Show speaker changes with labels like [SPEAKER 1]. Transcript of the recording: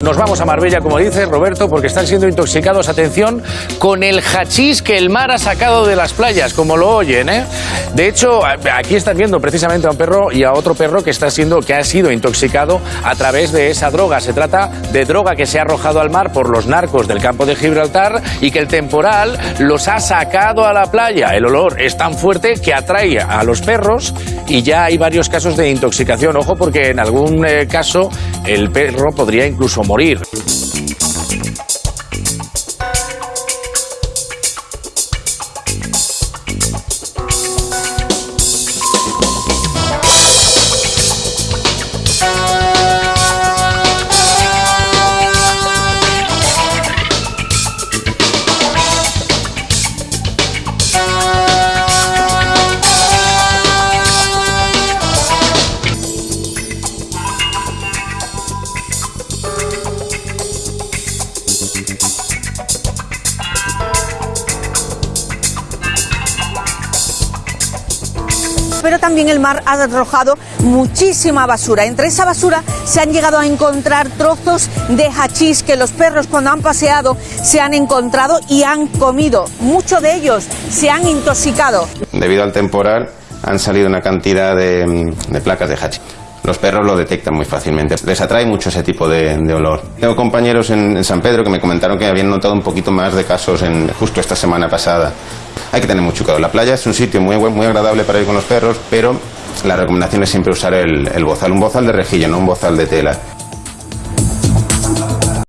[SPEAKER 1] Nos vamos a Marbella, como dice Roberto, porque están siendo intoxicados, atención, con el hachís que el mar ha sacado de las playas, como lo oyen, ¿eh? De hecho, aquí están viendo precisamente a un perro y a otro perro que está siendo, que ha sido intoxicado a través de esa droga. Se trata de droga que se ha arrojado al mar por los narcos del campo de Gibraltar y que el temporal los ha sacado a la playa. El olor es tan fuerte que atrae a los perros y ya hay varios casos de intoxicación. Ojo, porque en algún eh, caso el perro podría incluso morir.
[SPEAKER 2] Pero también el mar ha arrojado muchísima basura. Entre esa basura se han llegado a encontrar trozos de hachís que los perros cuando han paseado se han encontrado y han comido. Muchos de ellos se han intoxicado.
[SPEAKER 3] Debido al temporal han salido una cantidad de, de placas de hachís. Los perros lo detectan muy fácilmente. Les atrae mucho ese tipo de, olor. Tengo compañeros en, San Pedro que me comentaron que habían notado un poquito más de casos justo esta semana pasada. Hay que tener mucho cuidado. La playa es un sitio muy, muy agradable para ir con los perros, pero la recomendación es siempre usar el, el bozal, un bozal de rejilla, no un bozal de tela.